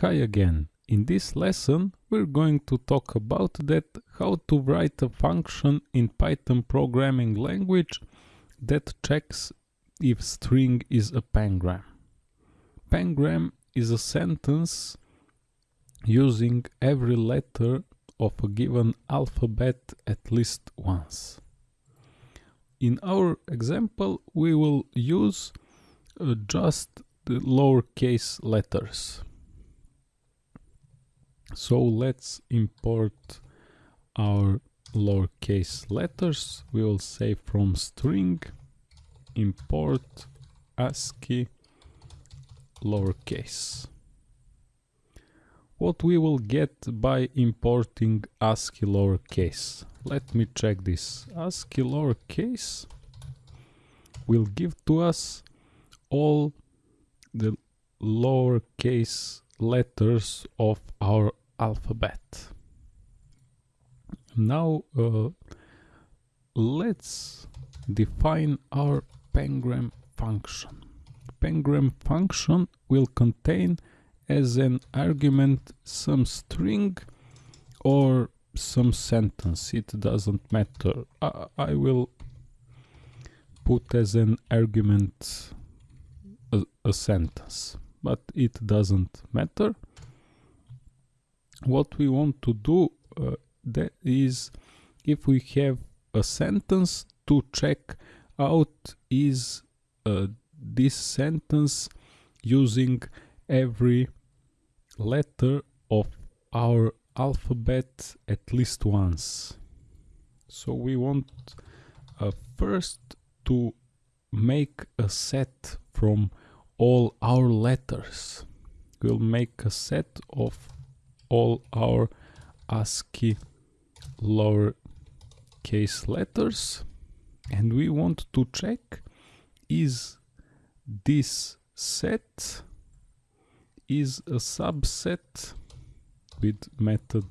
Hi again. In this lesson we're going to talk about that how to write a function in Python programming language that checks if string is a pangram. Pangram is a sentence using every letter of a given alphabet at least once. In our example we will use uh, just the lowercase letters so let's import our lowercase letters. We will say from string import ASCII lowercase. What we will get by importing ASCII lowercase? Let me check this. ASCII lowercase will give to us all the lowercase letters of our alphabet. Now uh, let's define our pangram function. Pangram function will contain as an argument some string or some sentence, it doesn't matter. I, I will put as an argument a, a sentence, but it doesn't matter what we want to do uh, that is if we have a sentence to check out is uh, this sentence using every letter of our alphabet at least once. So we want uh, first to make a set from all our letters. We'll make a set of all our ASCII lower case letters. And we want to check is this set is a subset with method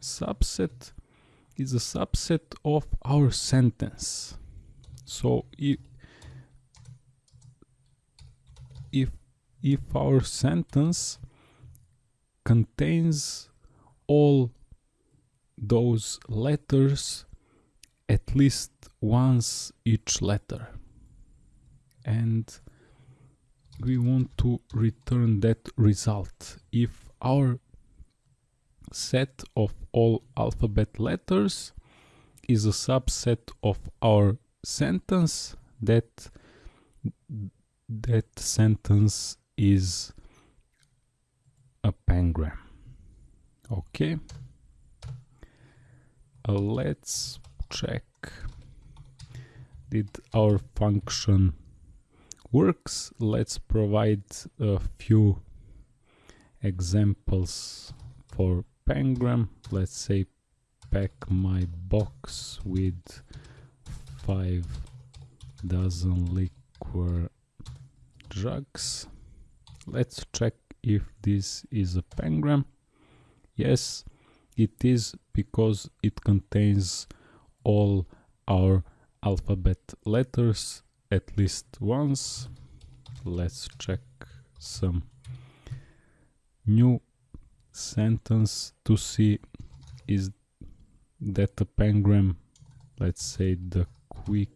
subset is a subset of our sentence. So if if if our sentence contains all those letters at least once each letter. And we want to return that result. If our set of all alphabet letters is a subset of our sentence that that sentence is a pangram. Okay. Uh, let's check. Did our function works? Let's provide a few examples for pangram. Let's say pack my box with five dozen liquor drugs let's check if this is a pangram? Yes it is because it contains all our alphabet letters at least once. Let's check some new sentence to see is that a pangram? Let's say the quick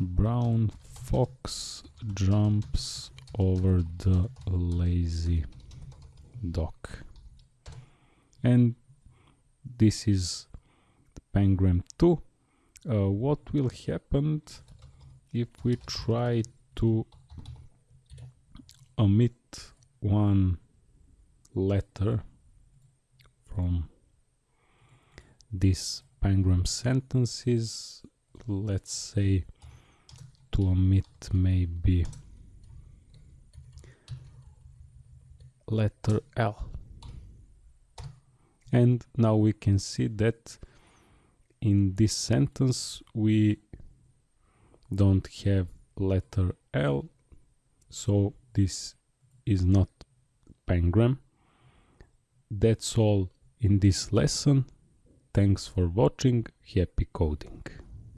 brown fox jumps over the lazy dog and this is pangram 2 uh, what will happen if we try to omit one letter from this pangram sentences? Let's say to omit maybe letter L. And now we can see that in this sentence we don't have letter L so this is not pangram that's all in this lesson. Thanks for watching. Happy coding